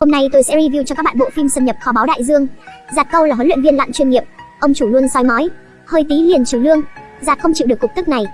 Hôm nay tôi sẽ review cho các bạn bộ phim xâm nhập kho báu đại dương. Giạt câu là huấn luyện viên lặn chuyên nghiệp, ông chủ luôn soi mói, hơi tí liền trừ lương. Giạt không chịu được cục tức này,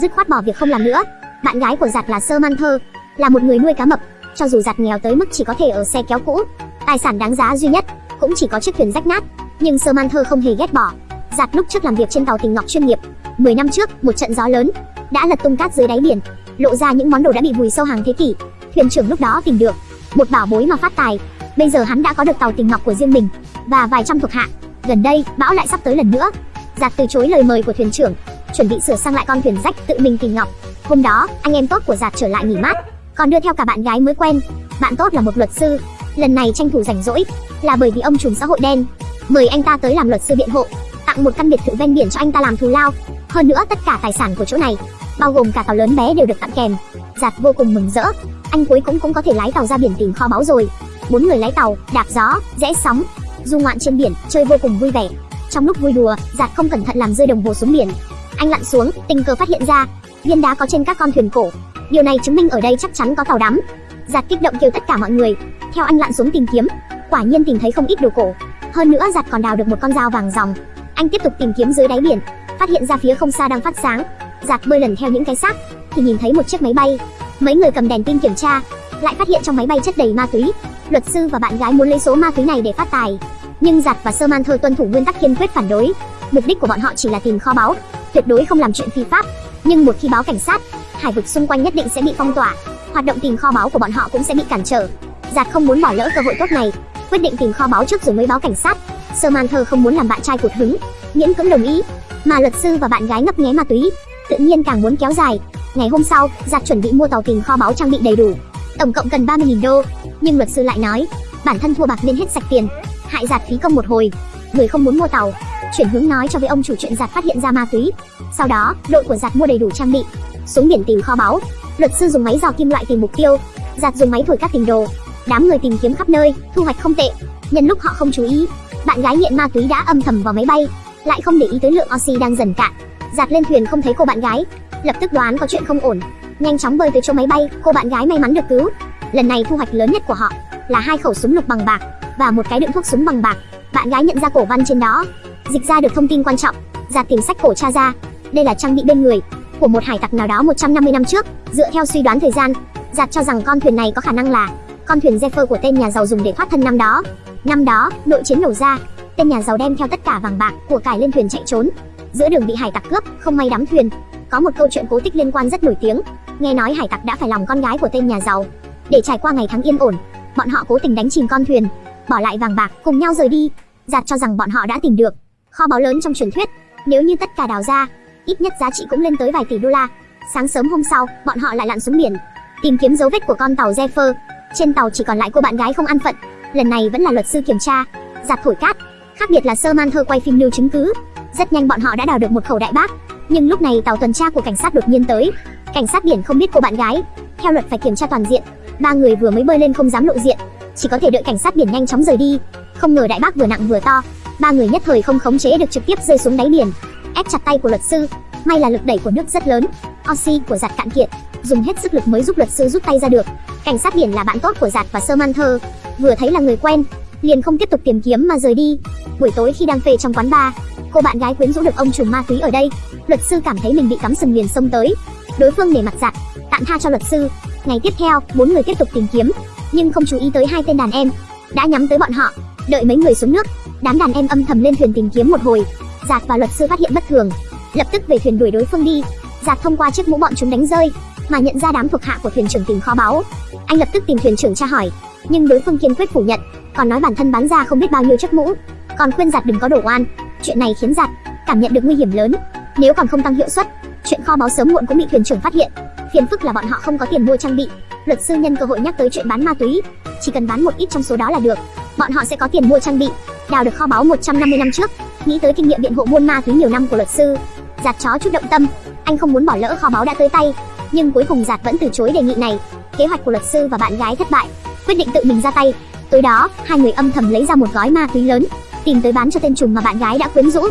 dứt khoát bỏ việc không làm nữa. Bạn gái của Giạt là Sơ Man Thơ, là một người nuôi cá mập, cho dù Giạt nghèo tới mức chỉ có thể ở xe kéo cũ, tài sản đáng giá duy nhất cũng chỉ có chiếc thuyền rách nát, nhưng Sơ Man Thơ không hề ghét bỏ. Giạt lúc trước làm việc trên tàu Tình Ngọc chuyên nghiệp, 10 năm trước, một trận gió lớn đã lật tung cát dưới đáy biển, lộ ra những món đồ đã bị vùi sâu hàng thế kỷ. Thuyền trưởng lúc đó tìm được một bảo bối mà phát tài. Bây giờ hắn đã có được tàu tình ngọc của riêng mình và vài trăm thuộc hạ. Gần đây, bão lại sắp tới lần nữa. Giạt từ chối lời mời của thuyền trưởng, chuẩn bị sửa sang lại con thuyền rách tự mình tìm ngọc. Hôm đó, anh em tốt của Giạt trở lại nghỉ mát, còn đưa theo cả bạn gái mới quen. Bạn tốt là một luật sư, lần này tranh thủ rảnh rỗi là bởi vì ông trùm xã hội đen mời anh ta tới làm luật sư biện hộ, tặng một căn biệt thự ven biển cho anh ta làm thù lao. Hơn nữa tất cả tài sản của chỗ này, bao gồm cả tàu lớn bé đều được tặng kèm. Giạt vô cùng mừng rỡ, anh cuối cũng cũng có thể lái tàu ra biển tìm kho báu rồi. Bốn người lái tàu, đạp gió, rẽ sóng, du ngoạn trên biển, chơi vô cùng vui vẻ. Trong lúc vui đùa, Giạt không cẩn thận làm rơi đồng hồ xuống biển. Anh lặn xuống, tình cờ phát hiện ra viên đá có trên các con thuyền cổ. Điều này chứng minh ở đây chắc chắn có tàu đắm. Giạt kích động kêu tất cả mọi người, theo anh lặn xuống tìm kiếm. Quả nhiên tìm thấy không ít đồ cổ. Hơn nữa Giạt còn đào được một con dao vàng ròng. Anh tiếp tục tìm kiếm dưới đáy biển, phát hiện ra phía không xa đang phát sáng. Giạt bơi lần theo những cái xác, thì nhìn thấy một chiếc máy bay Mấy người cầm đèn pin kiểm tra, lại phát hiện trong máy bay chất đầy ma túy. Luật sư và bạn gái muốn lấy số ma túy này để phát tài, nhưng Giặt và Sơ Man Thơ tuân thủ nguyên tắc kiên quyết phản đối. Mục đích của bọn họ chỉ là tìm kho báu, tuyệt đối không làm chuyện phi pháp. Nhưng một khi báo cảnh sát, hải vực xung quanh nhất định sẽ bị phong tỏa, hoạt động tìm kho báu của bọn họ cũng sẽ bị cản trở. Giặt không muốn bỏ lỡ cơ hội tốt này, quyết định tìm kho báu trước rồi mới báo cảnh sát. Sơ Man Thơ không muốn làm bạn trai cụt hứng, miễn cưỡng đồng ý, mà luật sư và bạn gái ngấp nghé ma túy, tự nhiên càng muốn kéo dài, Ngày hôm sau, giặc chuẩn bị mua tàu tìm kho báu trang bị đầy đủ, tổng cộng cần 30.000 đô, nhưng luật sư lại nói, bản thân thua bạc nên hết sạch tiền, hại giạt phí công một hồi. Người không muốn mua tàu, chuyển hướng nói cho với ông chủ chuyện giạt phát hiện ra ma túy. Sau đó, đội của giạt mua đầy đủ trang bị, xuống biển tìm kho báu. Luật sư dùng máy dò kim loại tìm mục tiêu, giạt dùng máy thổi các tình đồ. Đám người tìm kiếm khắp nơi, thu hoạch không tệ. Nhân lúc họ không chú ý, bạn gái nghiện ma túy đã âm thầm vào máy bay, lại không để ý tới lượng oxy đang dần cạn. Giạt lên thuyền không thấy cô bạn gái, lập tức đoán có chuyện không ổn. Nhanh chóng bơi tới chỗ máy bay, cô bạn gái may mắn được cứu. Lần này thu hoạch lớn nhất của họ là hai khẩu súng lục bằng bạc và một cái đựng thuốc súng bằng bạc. Bạn gái nhận ra cổ văn trên đó, dịch ra được thông tin quan trọng ra tìm sách cổ cha ra. Đây là trang bị bên người của một hải tặc nào đó 150 năm trước. Dựa theo suy đoán thời gian, giạt cho rằng con thuyền này có khả năng là con thuyền Zephyr của tên nhà giàu dùng để thoát thân năm đó. Năm đó, nội chiến nổ ra, tên nhà giàu đem theo tất cả vàng bạc của cải lên thuyền chạy trốn. Giữa đường bị hải tặc cướp, không may đắm thuyền có một câu chuyện cố tích liên quan rất nổi tiếng. Nghe nói hải tặc đã phải lòng con gái của tên nhà giàu. Để trải qua ngày tháng yên ổn, bọn họ cố tình đánh chìm con thuyền, bỏ lại vàng bạc, cùng nhau rời đi. Giạt cho rằng bọn họ đã tìm được. Kho báu lớn trong truyền thuyết, nếu như tất cả đào ra, ít nhất giá trị cũng lên tới vài tỷ đô la. Sáng sớm hôm sau, bọn họ lại lặn xuống biển, tìm kiếm dấu vết của con tàu Zephyr trên tàu chỉ còn lại cô bạn gái không ăn phận. Lần này vẫn là luật sư kiểm tra. Giạt thổi cát, khác biệt là sơ man thơ quay phim lưu chứng cứ. Rất nhanh bọn họ đã đào được một khẩu đại bác nhưng lúc này tàu tuần tra của cảnh sát đột nhiên tới. Cảnh sát biển không biết cô bạn gái. Theo luật phải kiểm tra toàn diện. Ba người vừa mới bơi lên không dám lộ diện. Chỉ có thể đợi cảnh sát biển nhanh chóng rời đi. Không ngờ đại bác vừa nặng vừa to. Ba người nhất thời không khống chế được trực tiếp rơi xuống đáy biển. Ép chặt tay của luật sư. May là lực đẩy của nước rất lớn. Oxy của giặt cạn kiệt. Dùng hết sức lực mới giúp luật sư rút tay ra được. Cảnh sát biển là bạn tốt của giặt và sơ man thơ. Vừa thấy là người quen, liền không tiếp tục tìm kiếm mà rời đi. Buổi tối khi đang phê trong quán bar, cô bạn gái quyến rũ được ông trùm ma túy ở đây luật sư cảm thấy mình bị cắm sừng liền xông tới. Đối phương để mặt dạng tạm tha cho luật sư. Ngày tiếp theo, bốn người tiếp tục tìm kiếm, nhưng không chú ý tới hai tên đàn em. Đã nhắm tới bọn họ, đợi mấy người xuống nước, đám đàn em âm thầm lên thuyền tìm kiếm một hồi. Giạt và luật sư phát hiện bất thường, lập tức về thuyền đuổi đối phương đi. Giạt thông qua chiếc mũ bọn chúng đánh rơi, mà nhận ra đám thuộc hạ của thuyền trưởng tìm kho báu. Anh lập tức tìm thuyền trưởng tra hỏi, nhưng đối phương kiên quyết phủ nhận, còn nói bản thân bán ra không biết bao nhiêu chiếc mũ, còn khuyên giặt đừng có đổ oan. Chuyện này khiến giặt cảm nhận được nguy hiểm lớn nếu còn không tăng hiệu suất, chuyện kho báu sớm muộn cũng bị thuyền trưởng phát hiện. Phiền phức là bọn họ không có tiền mua trang bị. Luật sư nhân cơ hội nhắc tới chuyện bán ma túy. Chỉ cần bán một ít trong số đó là được. Bọn họ sẽ có tiền mua trang bị. Đào được kho báu 150 năm trước. Nghĩ tới kinh nghiệm biện hộ buôn ma túy nhiều năm của luật sư, giạt chó chút động tâm. Anh không muốn bỏ lỡ kho báu đã tới tay, nhưng cuối cùng giạt vẫn từ chối đề nghị này. Kế hoạch của luật sư và bạn gái thất bại, quyết định tự mình ra tay. Tối đó, hai người âm thầm lấy ra một gói ma túy lớn, tìm tới bán cho tên trùm mà bạn gái đã quyến rũ.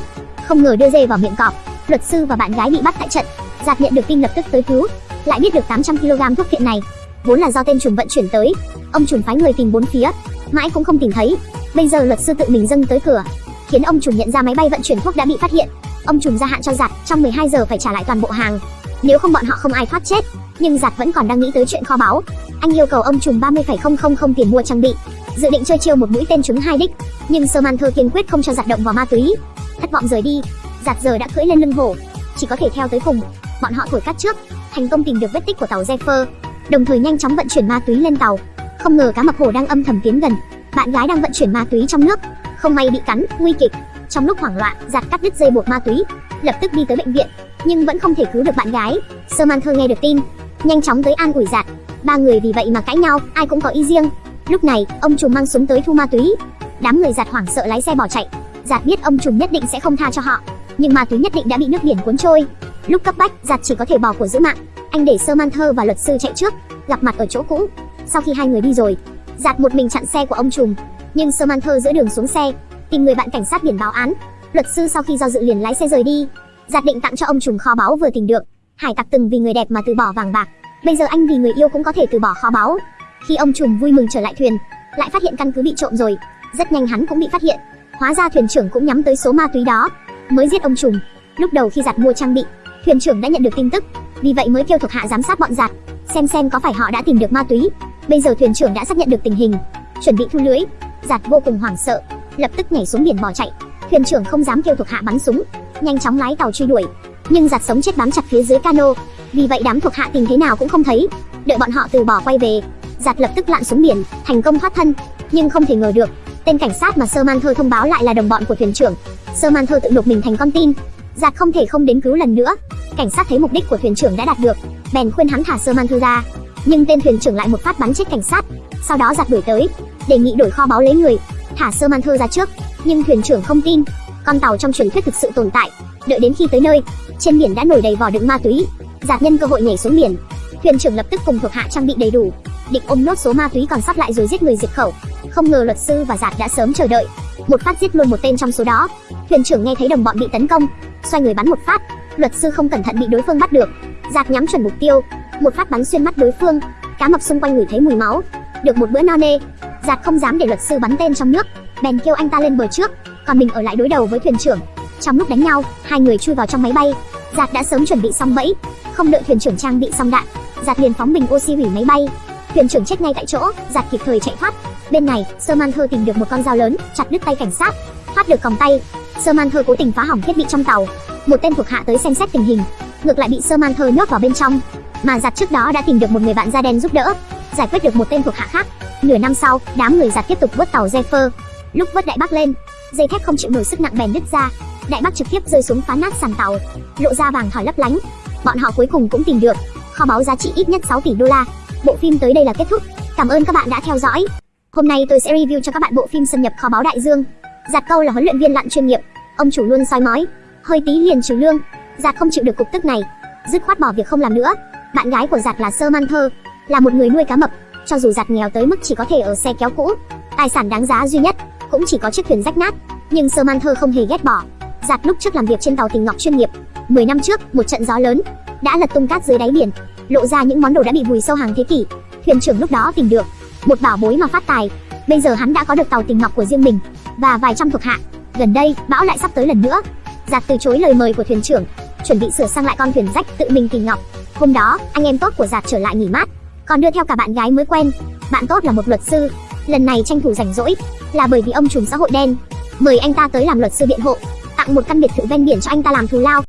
Không ngờ đưa dê vào miệng cọp luật sư và bạn gái bị bắt tại trận giạt nhận được tin lập tức tới cứu lại biết được 800 kg thuốc phiện này vốn là do tên trùm vận chuyển tới ông trùm phái người tìm bốn phía mãi cũng không tìm thấy. Bây giờ luật sư tự mình dâng tới cửa, khiến ông trùm nhận ra máy bay vận chuyển thuốc đã bị phát hiện. Ông trùm gia hạn cho giạt trong 12 giờ phải trả lại toàn bộ hàng. Nếu không bọn họ không ai thoát chết. Nhưng giạt vẫn còn đang nghĩ tới chuyện kho báu. Anh yêu cầu ông trùm 30,000 tiền mua trang bị, dự định chơi chiêu một mũi tên trúng hai đích. Nhưng Samantha kiên quyết không cho giạt động vào ma túy. Thất vọng rời đi, giặt giờ đã cưỡi lên lưng hổ, chỉ có thể theo tới cùng. Bọn họ thổi cắt trước, thành công tìm được vết tích của tàu Zephyr, đồng thời nhanh chóng vận chuyển ma túy lên tàu. Không ngờ cá mập hổ đang âm thầm tiến gần, bạn gái đang vận chuyển ma túy trong nước, không may bị cắn, nguy kịch. Trong lúc hoảng loạn, giặt cắt đứt dây buộc ma túy, lập tức đi tới bệnh viện, nhưng vẫn không thể cứu được bạn gái. Samantha nghe được tin, nhanh chóng tới an ủi giặt. Ba người vì vậy mà cãi nhau, ai cũng có ý riêng. Lúc này, ông trùm mang súng tới thu ma túy. Đám người giặt hoảng sợ lái xe bỏ chạy. Giặt biết ông trùm nhất định sẽ không tha cho họ, nhưng ma túy nhất định đã bị nước biển cuốn trôi. Lúc cấp bách, giặt chỉ có thể bỏ của giữ mạng. Anh để Samantha và luật sư chạy trước, gặp mặt ở chỗ cũ. Sau khi hai người đi rồi, giặt một mình chặn xe của ông trùm, nhưng Samantha giữa đường xuống xe, tìm người bạn cảnh sát biển báo án. Luật sư sau khi do dự liền lái xe rời đi. Giặt định tặng cho ông trùm kho báu vừa tìm được. Hải tặc từng vì người đẹp mà từ bỏ vàng bạc, bây giờ anh vì người yêu cũng có thể từ bỏ kho báu. Khi ông trùm vui mừng trở lại thuyền, lại phát hiện căn cứ bị trộm rồi. Rất nhanh hắn cũng bị phát hiện. Hóa ra thuyền trưởng cũng nhắm tới số ma túy đó, mới giết ông trùm. Lúc đầu khi giặt mua trang bị, thuyền trưởng đã nhận được tin tức, vì vậy mới kêu thuộc hạ giám sát bọn giặt, xem xem có phải họ đã tìm được ma túy. Bây giờ thuyền trưởng đã xác nhận được tình hình, chuẩn bị thu lưới. Giặt vô cùng hoảng sợ, lập tức nhảy xuống biển bỏ chạy. Thuyền trưởng không dám kêu thuộc hạ bắn súng, nhanh chóng lái tàu truy đuổi. Nhưng giặt sống chết bám chặt phía dưới cano, vì vậy đám thuộc hạ tìm thế nào cũng không thấy. Đợi bọn họ từ bỏ quay về, giặt lập tức lặn xuống biển, thành công thoát thân. Nhưng không thể ngờ được, tên cảnh sát mà Sơ Man Thơ thông báo lại là đồng bọn của thuyền trưởng. Sơ Man Thơ tự nộp mình thành con tin, Giạt không thể không đến cứu lần nữa. Cảnh sát thấy mục đích của thuyền trưởng đã đạt được, bèn khuyên hắn thả Sơ Man Thơ ra. Nhưng tên thuyền trưởng lại một phát bắn chết cảnh sát. Sau đó giạt đuổi tới, đề nghị đổi kho báu lấy người, thả sơ man thơ ra trước nhưng thuyền trưởng không tin con tàu trong truyền thuyết thực sự tồn tại đợi đến khi tới nơi trên biển đã nổi đầy vỏ đựng ma túy giạt nhân cơ hội nhảy xuống biển thuyền trưởng lập tức cùng thuộc hạ trang bị đầy đủ. Định ôm nốt số ma túy còn sót lại rồi giết người diệt khẩu. Không ngờ luật sư và giạt đã sớm chờ đợi. Một phát giết luôn một tên trong số đó. Thuyền trưởng nghe thấy đồng bọn bị tấn công, xoay người bắn một phát. Luật sư không cẩn thận bị đối phương bắt được. Giạt nhắm chuẩn mục tiêu. Một phát bắn xuyên mắt đối phương. Cá mập xung quanh ngửi thấy mùi máu. Được một bữa no nê giạt không dám để luật sư bắn tên trong nước. Bèn kêu anh ta lên bờ trước, còn mình ở lại đối đầu với thuyền trưởng. Trong lúc đánh nhau, hai người chui vào trong máy bay. Giạt đã sớm chuẩn bị xong bẫy. Không đợi thuyền trưởng trang bị xong đạn giạt liền phóng bình oxy hủy máy bay. Thuyền trưởng chết ngay tại chỗ, giạt kịp thời chạy thoát. Bên này sơ man thơ tìm được một con dao lớn, chặt đứt tay cảnh sát. Thoát được còng tay sơ man thơ cố tình phá hỏng thiết bị trong tàu. Một tên thuộc hạ tới xem xét tình hình. Ngược lại bị sơ man thơ nhốt vào bên trong. Mà giặt trước đó đã tìm được một người bạn da đen giúp đỡ. Giải quyết được một tên thuộc hạ khác. Nửa năm sau, đám người giặt tiếp tục vớt tàu Zephyr lúc vớt đại bác lên, dây thép không chịu nổi sức nặng bèn đứt ra. Đại bác trực tiếp rơi xuống phá nát sàn tàu. Lộ ra vàng thỏi lấp lánh. Bọn họ cuối cùng cũng tìm được kho báu giá trị ít nhất 6 tỷ đô la. Bộ phim tới đây là kết thúc. Cảm ơn các bạn đã theo dõi. Hôm nay tôi sẽ review cho các bạn bộ phim xâm nhập kho báu đại dương. Giạt câu là huấn luyện viên lặn chuyên nghiệp. Ông chủ luôn soi mói. Hơi tí liền trừ lương. Giạt không chịu được cục tức này. Dứt khoát bỏ việc không làm nữa. Bạn gái của giạt là sơ man thơ, là một người nuôi cá mập. Cho dù giạt nghèo tới mức chỉ có thể ở xe kéo cũ, tài sản đáng giá duy nhất cũng chỉ có chiếc thuyền rách nát. Nhưng sơ man thơ không hề ghét bỏ. Giạt lúc trước làm việc trên tàu tình ngọc chuyên nghiệp 10 năm trước, một trận gió lớn, đã lật tung cát dưới đáy biển lộ ra những món đồ đã bị vùi sâu hàng thế kỷ. Thuyền trưởng lúc đó tìm được một bảo bối mà phát tài. Bây giờ hắn đã có được tàu tình ngọc của riêng mình và vài trăm thuộc hạ. Gần đây, bão lại sắp tới lần nữa. Giạt từ chối lời mời của thuyền trưởng, chuẩn bị sửa sang lại con thuyền rách tự mình tình ngọc. Hôm đó, anh em tốt của giạt trở lại nghỉ mát, còn đưa theo cả bạn gái mới quen. Bạn tốt là một luật sư. Lần này tranh thủ rảnh rỗi là bởi vì ông trùm xã hội đen. Mời anh ta tới làm luật sư biện hộ, tặng một căn biệt thự ven biển cho anh ta làm thù lao.